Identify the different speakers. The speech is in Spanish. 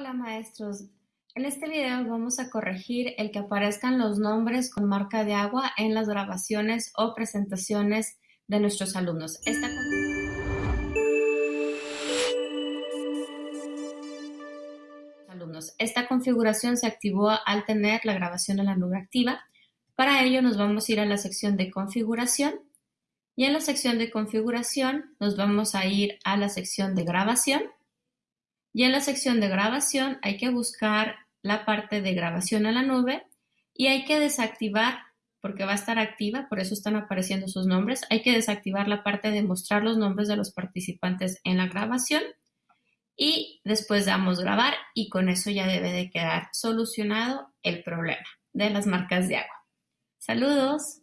Speaker 1: Hola maestros, en este video vamos a corregir el que aparezcan los nombres con marca de agua en las grabaciones o presentaciones de nuestros alumnos. Esta alumnos. Esta configuración se activó al tener la grabación en la nube activa. Para ello nos vamos a ir a la sección de configuración y en la sección de configuración nos vamos a ir a la sección de grabación y en la sección de grabación hay que buscar la parte de grabación a la nube y hay que desactivar, porque va a estar activa, por eso están apareciendo sus nombres, hay que desactivar la parte de mostrar los nombres de los participantes en la grabación y después damos grabar y con eso ya debe de quedar solucionado el problema de las marcas de agua. Saludos.